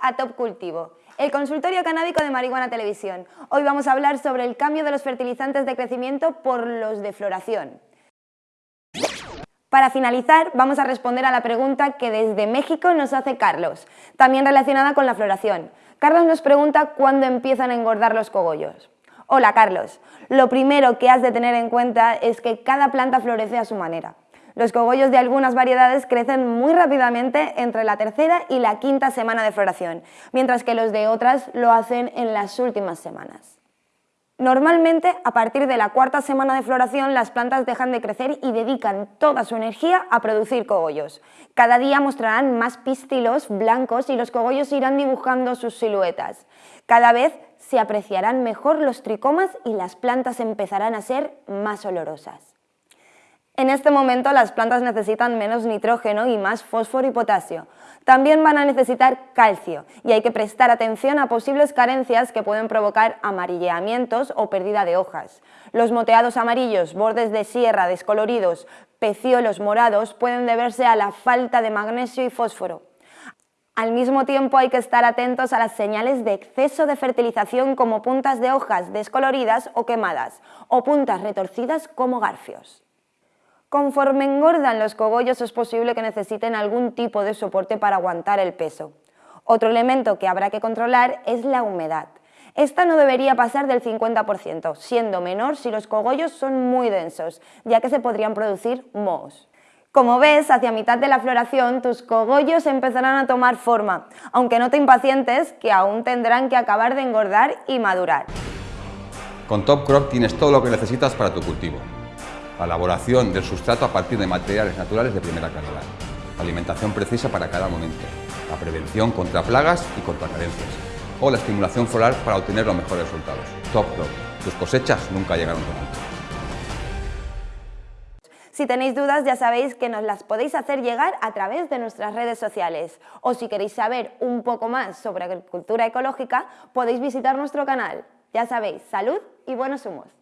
a Top Cultivo, el consultorio canábico de Marihuana Televisión. Hoy vamos a hablar sobre el cambio de los fertilizantes de crecimiento por los de floración. Para finalizar, vamos a responder a la pregunta que desde México nos hace Carlos, también relacionada con la floración. Carlos nos pregunta cuándo empiezan a engordar los cogollos. Hola Carlos, lo primero que has de tener en cuenta es que cada planta florece a su manera. Los cogollos de algunas variedades crecen muy rápidamente entre la tercera y la quinta semana de floración, mientras que los de otras lo hacen en las últimas semanas. Normalmente, a partir de la cuarta semana de floración, las plantas dejan de crecer y dedican toda su energía a producir cogollos. Cada día mostrarán más pistilos blancos y los cogollos irán dibujando sus siluetas. Cada vez se apreciarán mejor los tricomas y las plantas empezarán a ser más olorosas. En este momento las plantas necesitan menos nitrógeno y más fósforo y potasio. También van a necesitar calcio y hay que prestar atención a posibles carencias que pueden provocar amarilleamientos o pérdida de hojas. Los moteados amarillos, bordes de sierra descoloridos, peciolos morados pueden deberse a la falta de magnesio y fósforo. Al mismo tiempo hay que estar atentos a las señales de exceso de fertilización como puntas de hojas descoloridas o quemadas o puntas retorcidas como garfios. Conforme engordan los cogollos es posible que necesiten algún tipo de soporte para aguantar el peso. Otro elemento que habrá que controlar es la humedad. Esta no debería pasar del 50%, siendo menor si los cogollos son muy densos, ya que se podrían producir mohos. Como ves, hacia mitad de la floración tus cogollos empezarán a tomar forma, aunque no te impacientes que aún tendrán que acabar de engordar y madurar. Con Top Crop tienes todo lo que necesitas para tu cultivo la elaboración del sustrato a partir de materiales naturales de primera calidad, alimentación precisa para cada momento, la prevención contra plagas y contra carencias, o la estimulación floral para obtener los mejores resultados. Top Crop. Tus cosechas nunca llegaron tan alto. Si tenéis dudas ya sabéis que nos las podéis hacer llegar a través de nuestras redes sociales o si queréis saber un poco más sobre agricultura ecológica podéis visitar nuestro canal. Ya sabéis, salud y buenos humos.